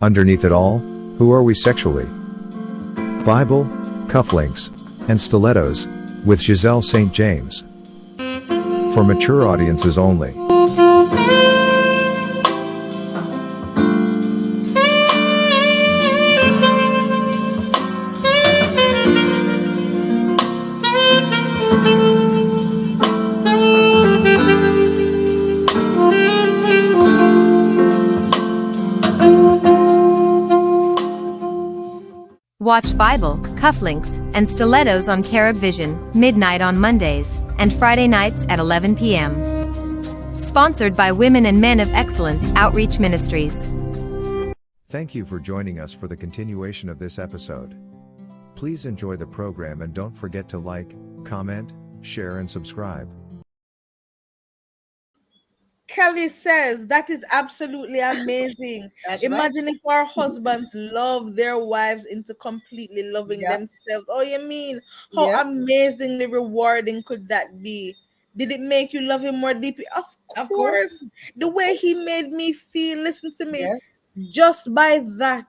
Underneath it all, who are we sexually? Bible, cufflinks, and stilettos, with Giselle St. James. For mature audiences only. Watch Bible, cufflinks, and stilettos on Carib Vision, midnight on Mondays, and Friday nights at 11 p.m. Sponsored by Women and Men of Excellence Outreach Ministries. Thank you for joining us for the continuation of this episode. Please enjoy the program and don't forget to like, comment, share, and subscribe. Kelly says that is absolutely amazing. Imagine right. if our husbands love their wives into completely loving yep. themselves. Oh, you mean how yep. amazingly rewarding could that be? Did it make you love him more deeply? Of course. Of course. The way he made me feel, listen to me, yes. just by that,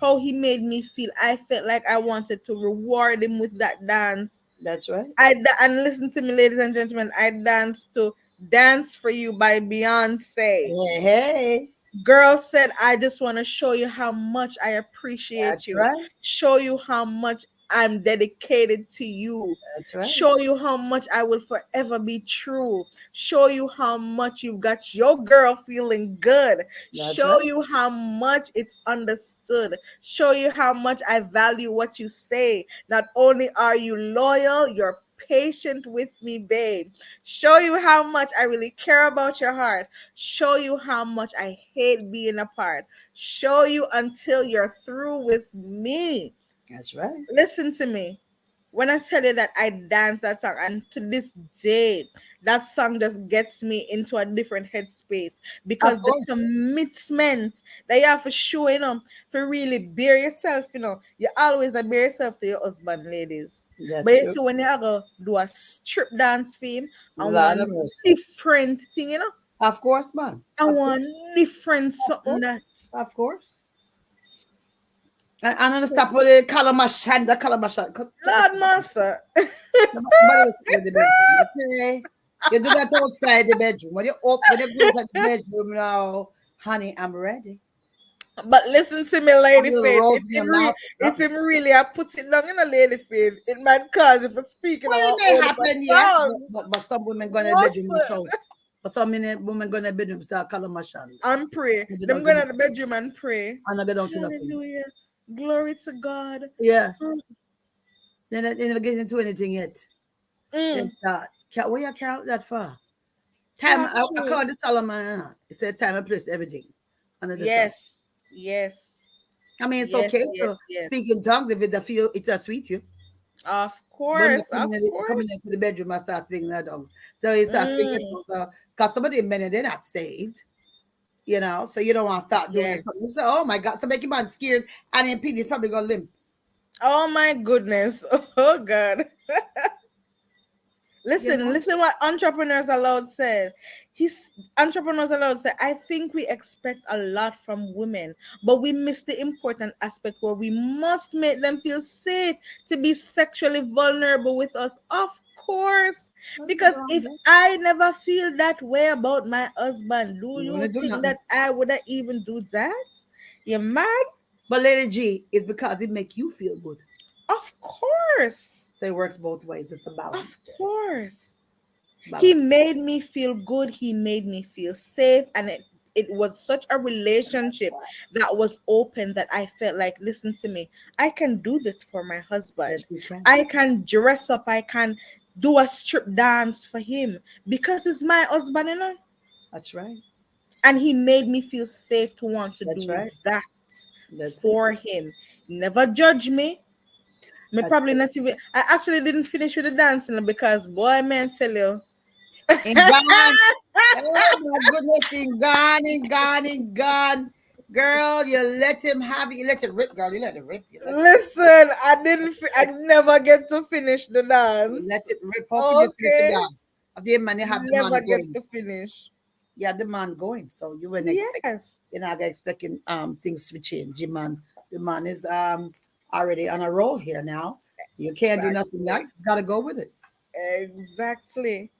how he made me feel, I felt like I wanted to reward him with that dance. That's right. I and listen to me, ladies and gentlemen. I danced to Dance for You by Beyonce. Hey. Girl said, I just want to show you how much I appreciate That's you. Right. Show you how much I'm dedicated to you. That's right. Show you how much I will forever be true. Show you how much you've got your girl feeling good. That's Show right. you how much it's understood. Show you how much I value what you say. Not only are you loyal, you're patient with me, babe. Show you how much I really care about your heart. Show you how much I hate being apart. Show you until you're through with me. That's right. Listen to me. When I tell you that I dance that song, and to this day, that song just gets me into a different headspace because the commitment that you have for show, you know, for really bear yourself, you know, you always bear yourself to your husband, ladies. But you see, when you go do a strip dance for him, I want different thing, you know. Of course, man. I want different something that. Of course. And, and on the stop with uh, the calabash and the uh, calabash. Uh, Lord, master. You do that outside the bedroom. When you open the door the bedroom now, honey, I'm ready. But listen to me, lady faith. If him, re- if him really I put it down in a lady faith, it might cause if I speak well, it may happen, yes. But, but, some women go to the bedroom and shout. But some women go to the bedroom start calling my shan. And pray. Them go to the bedroom and pray. And I go down to nothing. Glory to God. Yes. Then they never get into anything yet. Mm. That where you count that for? Time I, I called the Solomon. It said time and place, everything. Under the yes, sun. yes. I mean, it's yes, okay yes, to yes. speak in tongues if it feel it's a sweet you. Of course, coming, of in, course. coming into the bedroom I start speaking that tongue. So he starts Mm. speaking because some of the men they're not saved. You know, so you don't want to start doing Yes. it. You say, oh my God, so make your man scared and then Pete is probably gonna limp. Oh my goodness. Oh God. listen, know? listen what entrepreneurs allowed said. He's entrepreneurs allowed said, I think we expect a lot from women, but we miss the important aspect where we must make them feel safe to be sexually vulnerable with us. Of course. Because if I never feel that way about my husband, do You you wanna do think that I would have even do that? You mad? But Lady G is because it make you feel good. Of course. So it works both ways. It's a balance. Of course. balance. He made me feel good. He made me feel safe. And it, it was such a relationship that was open that I felt like, listen to me, I can do this for my husband. Yes, can. I can dress up. I can do a strip dance for him because he's my husband, you know. That's right. And he made me feel safe to want to That's do right. that That's it. for him. Never judge me. Me That's probably it. not even. I actually didn't finish with the dancing because boy, man, tell you. In gone. oh my goodness, in gone, in gone, in gone. Girl, you let him have it. You let it rip, girl. You let it rip. You let, Listen, I didn't. I never get to finish the dance. you let it rip. How can you finish Okay. the dance? Of the man, you have the Never man get going. to finish. Yeah, the man going. So you weren't yes. expect you're not expecting um things to change. The man, the man is um already on a roll here now. You can't do nothing. That you gotta go with it. Exactly.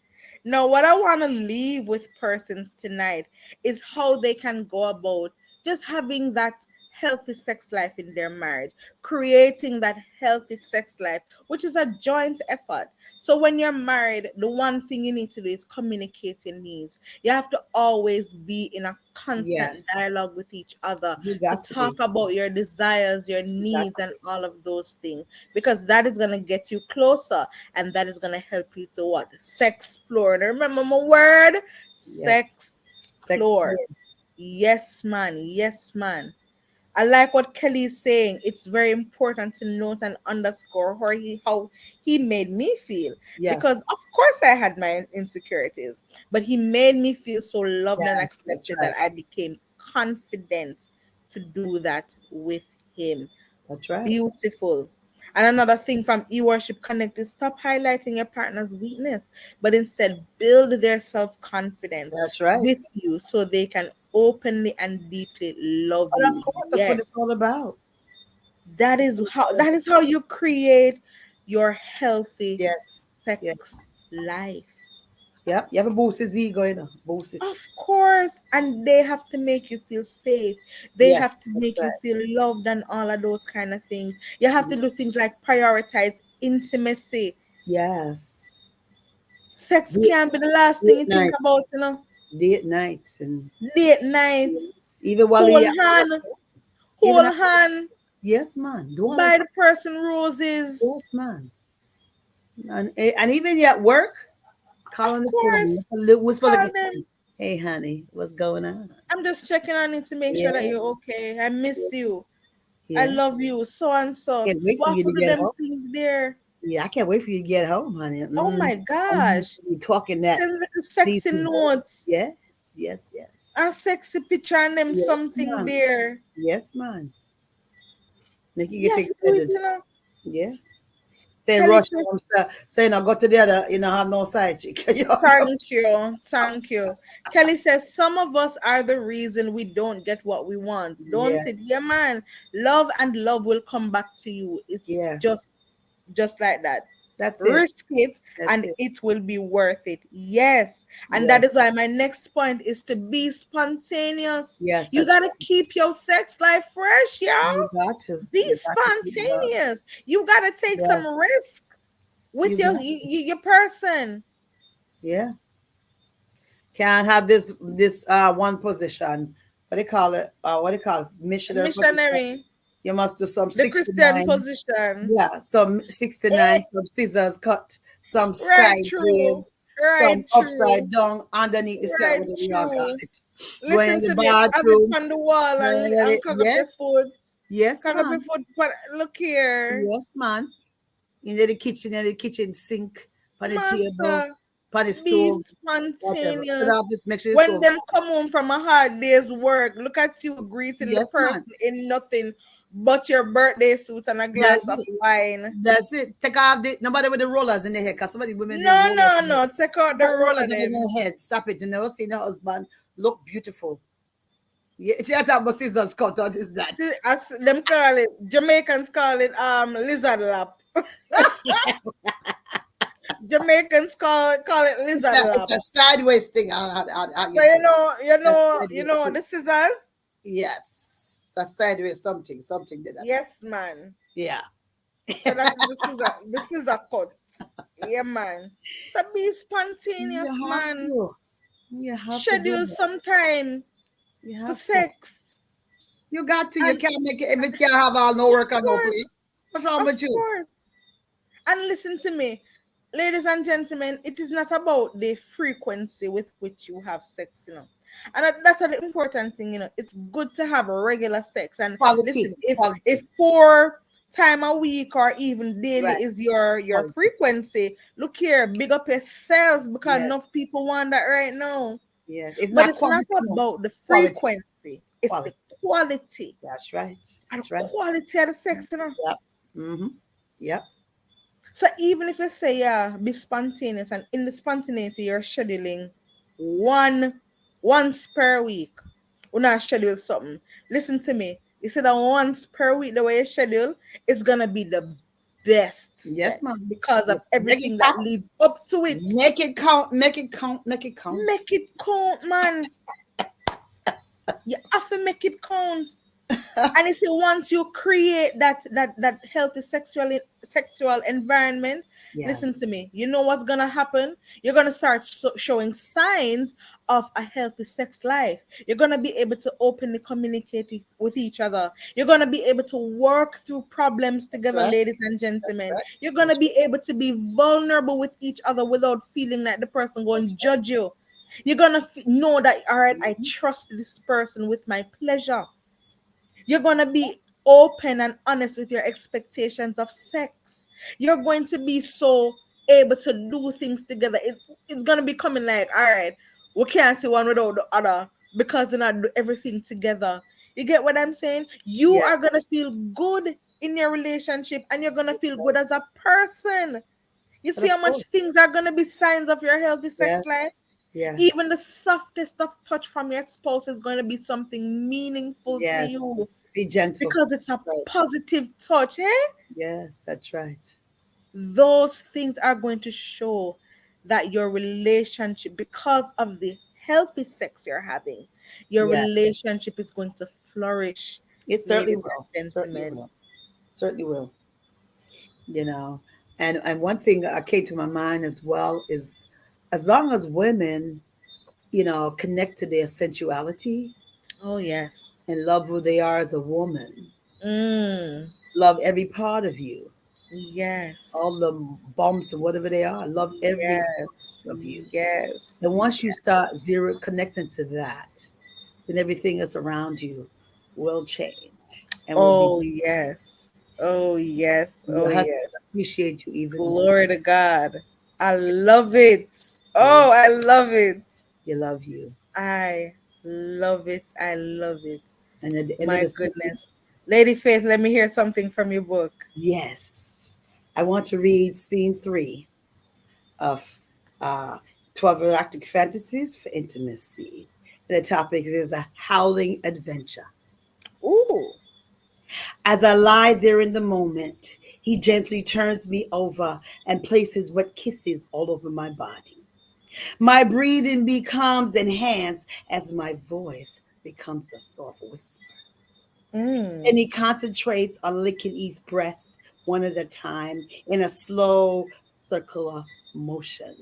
Now, what I want to leave with persons tonight is how they can go about just having that healthy sex life in their marriage, creating that healthy sex life, which is a joint effort. So when you're married, the one thing you need to do is communicate your needs. You have to always be in a constant Yes. dialogue with each other to to talk be. about your desires, your needs, and all of those things, because that is gonna get you closer, and that is gonna help you to what sex explore. And remember my word, sex Sex explore. Yes, man. Yes, man. I like what Kelly is saying. It's very important to note and underscore how he how he made me feel. Yes. Because of course I had my insecurities, but he made me feel so loved and Yes, that's accepted right. that I became confident to do that with him. that's right. Beautiful. And another thing from eWorship Connect is stop highlighting your partner's weakness, but instead build their self-confidence That's right. with you so they can openly and deeply love Well, you. of course, that's what it's all about. That is how that is how you create your healthy Yes. sex Yes. life. Yeah. You have a boost his ego, you know. Boost it. Of course, and they have to make you feel safe. They Yes, have to make right. you feel loved and all of those kind of things. You have to mm-hmm. do things like prioritize intimacy. Yes. Sex Date- can't be the last thing you think about, you know. Date nights and Date night, even while hold you hand, hold after- hand, Yes, man. Do buy the person roses. Yes, man. And, eh, and even at work, call on the phone. course. just a little whisper like, hey, honey, what's going on? I'm just checking on you to make sure that you're okay. I miss you. Yeah. I love you. So and so. Can't wait for What you to get them home. things there? Yeah, I can't wait for you to get home, honey. Oh Mm. my gosh. You talking that. Sexy Sleeping. notes. Yes, yes, yes. A sexy picture and them Yes, something ma'am. there. Yes, man. Make you get have to do it, excited. you know. Yeah. Say Kelly rush says- home, sir. Say no, go to the other, you know, have no side chick. Thank you. Thank you. Kelly says some of us are the reason we don't get what we want. Don't Yes. it? Yeah, man. Love and love will come back to you. It's Yeah. just just like that. That's it. Risk it That's and it. it. will be worth it. Yes. And that Yes. is why my next point is to be spontaneous. Yes. You gotta keep your sex life fresh, y'all. You got to. Be You got to keep it up. spontaneous. You gotta take Yes. some risk with You your got y- y- your person. Yeah. Can't have this this uh one position. What do you call it? Uh what do you call it? Missionary. position. You must do some the 69. Christian position. Yeah, some 69, some scissors cut, some Right, sideways, true. some Right, true. upside down underneath the set Right, with the it. Go in the. Bathroom. it on the wall and, in and cover Yes. foot. Yes, Cover man. foot. But look here. Yes, man. In the kitchen, in the kitchen sink, on the table, Master, on the be stove, Put off this, make sure when them come home from a hard day's work, look at you greeting Yes, the person in nothing but your birthday suit and a glass That's of it. wine. That's it. Take off the nobody with the rollers in the head, because somebody women No, no, no. Take out the Put roller rollers in their head. Stop it. You never seen the husband look beautiful. Yeah, she had have a scissors cut out is that. See, As them call it, Jamaicans call it um lizard lap. Jamaicans call it call it lizard a, lap. it's a sideways thing. I, I, I, So you know, you know, you know the scissors. yes, a sideways something, something like that. Yes, man. Yeah. So that's a this is a cut. Yeah, man. So be spontaneous, You have man. to. You have Schedule some time You for to. sex. You got to. You And- can't make it if it can't have all no work and no play. What's wrong with you? course. And listen to me, ladies and gentlemen, it is not about the frequency with which you have sex, you know. And that's an important thing, you know. It's good to have regular sex. And Quality, listen, if, quality. if four time a week or even daily Right. is your your Quality. frequency, look here, big up yourself because Yes. enough people want that right now. Yeah, it's but not it's not about the frequency, it's the quality. That's right. That's right. quality of the sex, you know. Mm-hmm. Yep. So even if you say yeah, be spontaneous, and in the spontaneity you're scheduling one once per week. When I schedule something, listen to me. You said that once per week, the way you schedule, it's gonna be the best. Yes, ma'am. Because of everything that leads up to it. Make it count, make it count, make it count. Make it count, man. you have to make it count. and you see, once you create that that that healthy sexual sexual environment, Yes. Listen to me. You know what's gonna happen? You're gonna start so- showing signs of a healthy sex life. You're gonna be able to openly communicate with each other. You're gonna be able to work through problems together, right. ladies and gentlemen. Right. You're gonna be able to be vulnerable with each other without feeling like the person going to judge you. You're gonna f- know that all right, I mm-hmm. trust this person with my pleasure. You're gonna be open and honest with your expectations of sex you're going to be so able to do things together. It, it's gonna be coming like, all right, we can't see one without the other because they're not do everything together. You get what I'm saying? You yes. are gonna feel good in your relationship and you're gonna feel good as a person. You see how much things are gonna be signs of your healthy sex yes. life? Yeah. Even the softest of touch from your spouse is going to be something meaningful yes. to you. Be gentle. Because it's a right. positive touch, eh? Yes, that's right. Those things are going to show that your relationship, because of the healthy sex you're having, your yes. relationship is going to flourish. It certainly will. certainly will. Certainly will. You know, and and one thing that came to my mind as well is as long as women, you know, connect to their sensuality. Oh, yes. And love who they are as a woman. Mm. Love every part of you. Yes. All the bumps and whatever they are. Love every yes. of you. Yes. And once you start zero connecting to that, then everything that's around you will change. And oh, be- yes. Oh, yes. Oh, yes. Appreciate you even Glory more. to God. I love it. Oh, I love it. You love you. I love it. I love it. And at the my goodness. Lady Faith, let me hear something from your book. Yes. I want to read scene three of uh, 12 Erotic Fantasies for Intimacy. The topic is a howling adventure. Ooh. As I lie there in the moment, he gently turns me over and places wet kisses all over my body. My breathing becomes enhanced as my voice becomes a soft whisper. Mm. And he concentrates on licking each breast one at a time in a slow circular motion.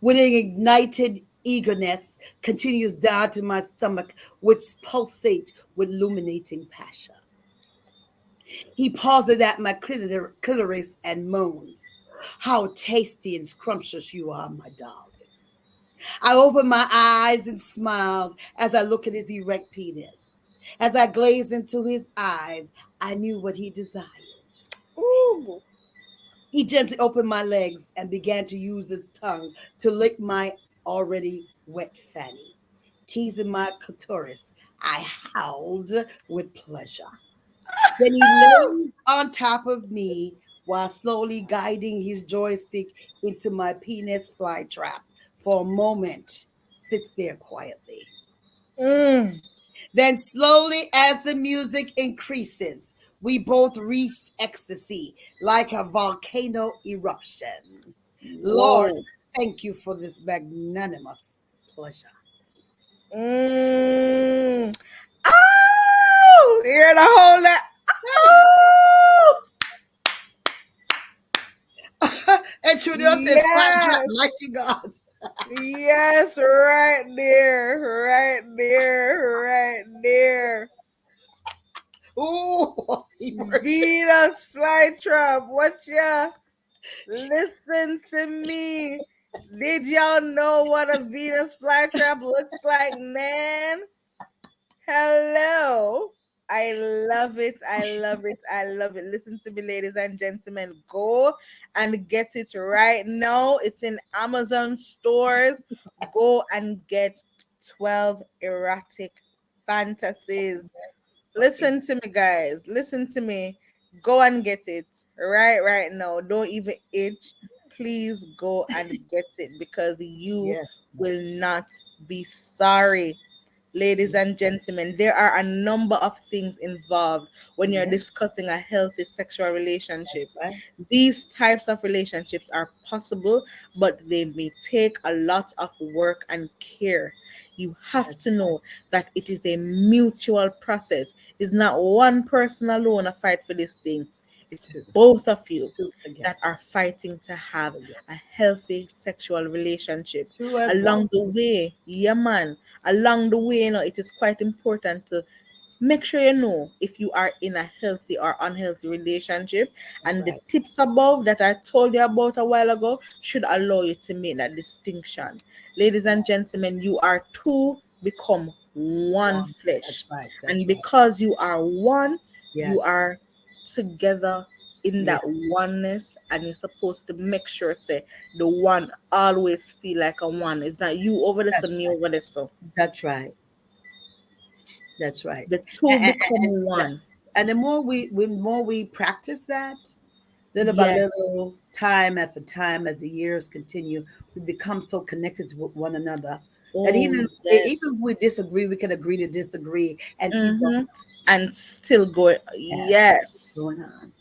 With an ignited eagerness continues down to my stomach, which pulsates with illuminating passion. He pauses at my clitoris and moans, How tasty and scrumptious you are, my darling. I opened my eyes and smiled as I look at his erect penis. As I gazed into his eyes, I knew what he desired. Ooh. He gently opened my legs and began to use his tongue to lick my already wet fanny. Teasing my clitoris, I howled with pleasure. Then he lay on top of me while slowly guiding his joystick into my penis fly trap. For a moment, sits there quietly. Mm. Then, slowly, as the music increases, we both reached ecstasy like a volcano eruption. Lord, thank you for this magnanimous pleasure. Mm. Oh, you're the whole that. Oh. And Trudy yes. says, "Flat mighty God." yes, right there, right there, right there. Ooh, Venus flytrap. What ya? Listen to me. Did y'all know what a Venus flytrap looks like, man? Hello. I love it. I love it. I love it. Listen to me, ladies and gentlemen. Go and get it right now. It's in Amazon stores. Go and get 12 erotic fantasies. Listen to me, guys. Listen to me. Go and get it right right now. Don't even itch. Please go and get it because you yes. will not be sorry. Ladies and gentlemen, there are a number of things involved when you're discussing a healthy sexual relationship. These types of relationships are possible, but they may take a lot of work and care. You have to know that it is a mutual process. It's not one person alone a fight for this thing. It's both of you that are fighting to have a healthy sexual relationship. Along the way yeah man along the way you know it is quite important to make sure you know if you are in a healthy or unhealthy relationship That's and right. the tips above that i told you about a while ago should allow you to make that distinction ladies and gentlemen you are two become one flesh That's right. That's and right. because you are one Yes. you are together in that Yes. oneness and you're supposed to make sure say the one always feel like a one it's not you over this That's and me over this so That's right. That's right. the two And- become and- one And the more we, the more we practice that, little by little, time after time, as the years continue, we become so connected with one another that Oh, even yes. even if we disagree, we can agree to disagree and keep Mhm. and still going yes going on.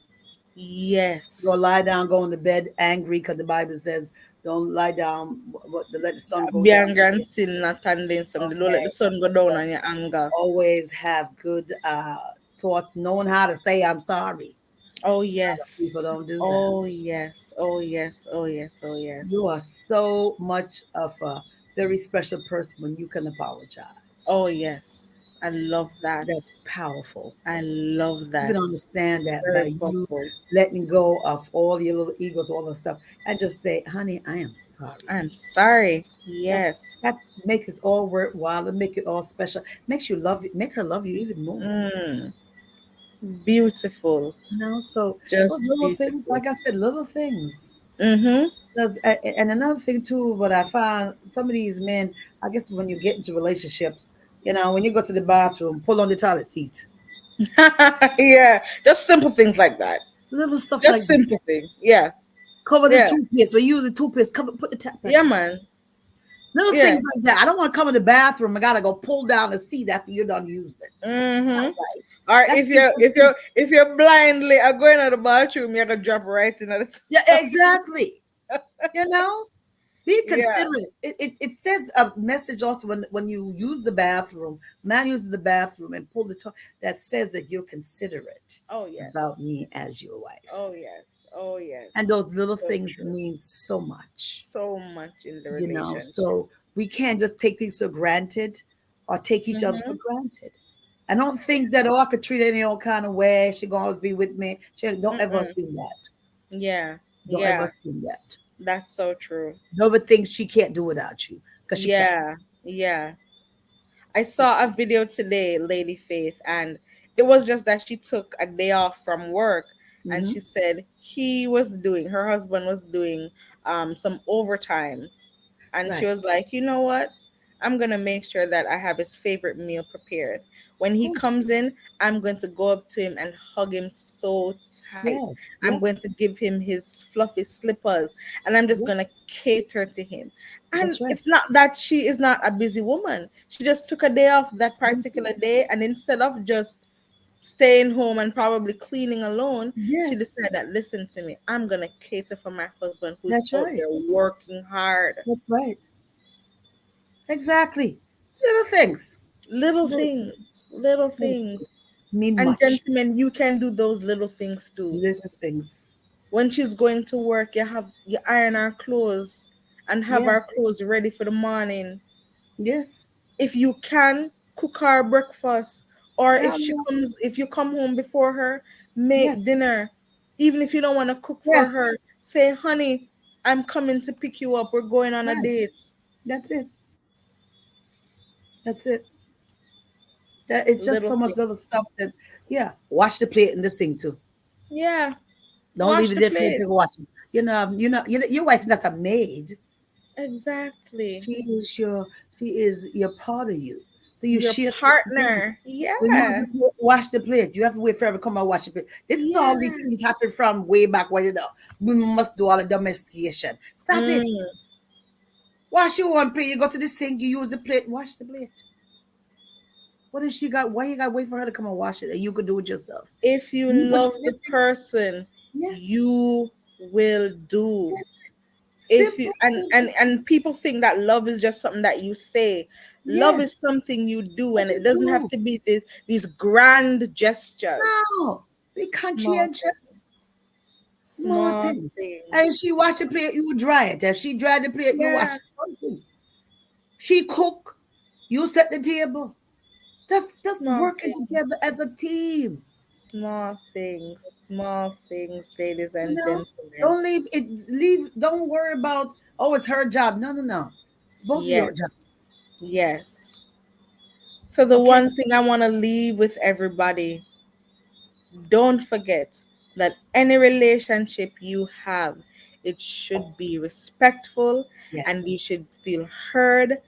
Yes. Go lie down, go in the bed angry because the Bible says, "Don't lie down, but let the sun go be down." angry and sin not standing some. Don't let the sun go down on your anger. Always have good uh, thoughts, knowing how to say "I'm sorry." oh yes. People don't do that. oh yes. Oh yes. Oh yes. Oh yes. You are so much of a very special person when you can apologize. oh yes i love that That's powerful. i love that. You can understand that by Very you letting go of all your little egos, all the stuff, and just say, honey, I am sorry. I'm sorry. Yes. That makes it all worthwhile and make it all special. Makes you love it, make her love you even more. Mm. Beautiful. You know, so Just those little things, like I said, little things. Mm-hmm. Because and another thing too, what I find some of these men, I guess when you get into relationships, you know, when you go to the bathroom, pull on the toilet seat. yeah. Just simple things like that. Little stuff Just like that. simple thing. Yeah. cover the yeah. toothpaste. We use the toothpaste, cover put the tap back. Yeah, man. Little yeah. things like that. I don't want to come in the bathroom. I gotta go pull down the seat after you're done used it. Mm-hmm. Right. Or That's if you're if you're if you're blindly are going to the bathroom, you're gonna drop right in at the Yeah, exactly. you know, be Yeah. considerate. It, it, it says a message also when, when you use the bathroom, man uses the bathroom and pull the top that says that you're considerate Oh yes. about me as your wife. Oh yes. Oh yes. And those little So things true. mean so much. so much in the You know, so we can't just take things for granted or take each other for mm-hmm. granted. I don't think that oh I could treat any old kind of way. She gonna always be with me. She don't ever Mm-mm. assume that. yeah. Don't yeah. ever assume that. That's so true. Never thinks she can't do without you because she can't. yeah yeah i saw a video today lady faith and it was just that she took a day off from work and Mhm. she said he was doing her husband was doing um some overtime and she was like you know what i'm gonna make sure that i have his favorite meal prepared when he Oh. comes in i'm going to go up to him and hug him so tight Yes, I'm yes. going to give him his fluffy slippers and I'm just Yeah. going to cater to him. And right. it's not that she is not a busy woman. She just took a day off that particular day. And instead of just staying home and probably cleaning alone, she decided that, listen to me, I'm going to cater for my husband who's That's out right. there working hard. That's right. Exactly. Little things Little Little- things, little things. mean And much. gentlemen, you can do those little things too. Little things. when she's going to work, you have you iron our clothes and have Yeah. our clothes ready for the morning. Yes. If you can, cook our breakfast, or Yeah, if she yeah. comes, if you come home before her, make Yes. dinner. Even if you don't want to cook for her, say, "Honey, I'm coming to pick you up. We're going on a date." That's it. That's it. That it's just Little so much things. little stuff that yeah. Wash the plate in the sink too. Yeah, Don't Wash leave it the there for people watching. You know, you know, you know, your wife's not a maid. exactly. She is your she is your part of you. So you Your share partner. Yeah. When you wash the plate. You have to wait forever come and wash the plate. This is all these things happen from way back when you know we must do all the domestication. Stop it. Mm. Wash your one plate. You go to the sink, you use the plate, wash the plate. What if she got? Why you got to wait for her to come and wash it, and you could do it yourself? If you You love the person, Yes. you will do. Yes. If you and and and people think that love is just something that you say. Love is something you do, and you it doesn't have to be these these grand gestures. No, be conscientious. Small, things. things. And she wash the plate, you dry it. If she dry the plate, you wash it. She cook, you set the table. Just just Small working things. together as a team. Small things, small things, ladies and know, gentlemen. Don't leave it. Leave. Don't worry about. Oh, it's her job. No, no, no. It's both of your Yes. jobs. Yes. So the Okay. one thing I want to leave with everybody, don't forget that any relationship you have, it should be respectful Yes. and you should feel heard,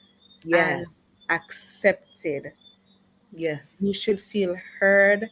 yes. accepted. yes. You should feel heard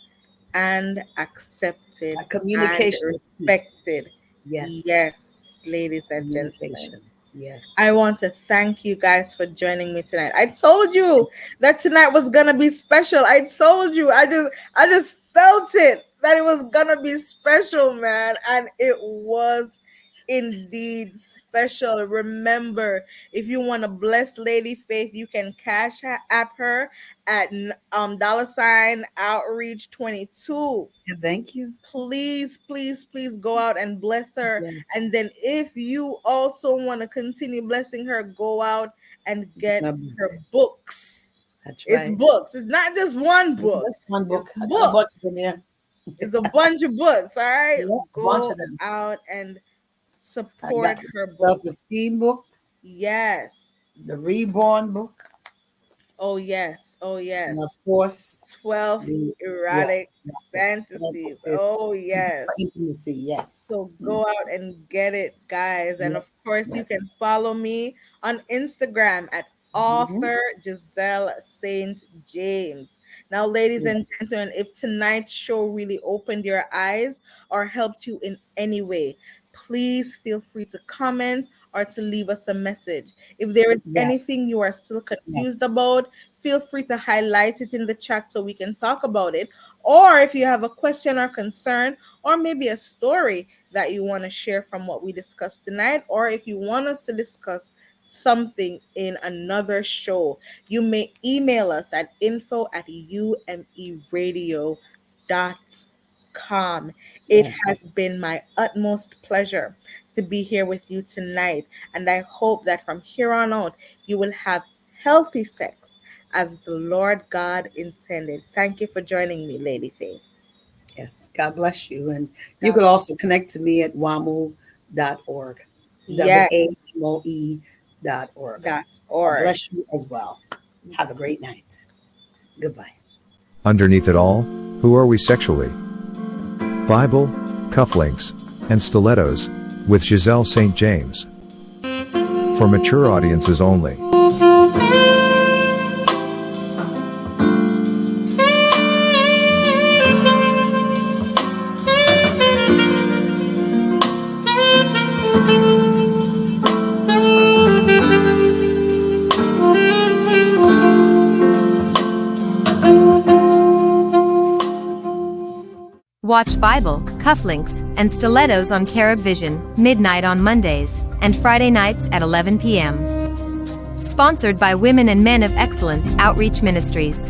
and accepted, A communication. and respected. Yes. Yes, ladies and gentlemen. Yes. I want to thank you guys for joining me tonight. I told you that tonight was gonna be special. I told you. I just I just felt it that it was gonna be special, man. And it was indeed special. Remember, if you want to bless Lady Faith, you can cash her- app her at um dollar sign outreach 22. Yeah, thank you. Please, please, please go out and bless her. Yes. And then if you also want to continue blessing her, go out and get Um, her books. That's It's books. It's not just one book. Just one book. It's I got a bunch books. It's a bunch of books. All right. Yeah, Go out and support her book. self-esteem book, Yes. the reborn book, Oh yes. Oh yes. and of course, 12 the erotic yes, fantasies. Oh yes. intimacy. Yes. So go mm. out and get it, guys. And of course, you can follow me on Instagram at Mhm. author Giselle Saint James. Now, ladies Yeah. and gentlemen, if tonight's show really opened your eyes or helped you in any way, please feel free to comment or to leave us a message. If there is Yes. anything you are still confused about, feel free to highlight it in the chat so we can talk about it. Or if you have a question or concern, or maybe a story that you want to share from what we discussed tonight, or if you want us to discuss something in another show, you may email us at info at umeradio.com. It Yes. has been my utmost pleasure to be here with you tonight, and I hope that from here on out, you will have healthy sex as the Lord God intended. Thank you for joining me, Lady Faith. Yes. God bless you. And you God could also connect to me at wamoe.org. W-A-M-O-E dot org. Dot God org. bless you as well. Have a great night. Goodbye. Underneath it all, who are we sexually? Bible, cufflinks, and stilettos, with Giselle St. James. For mature audiences only. Watch Bible, cufflinks, and stilettos on Carib Vision, midnight on Mondays, and Friday nights at 11 p.m. Sponsored by Women and Men of Excellence Outreach Ministries.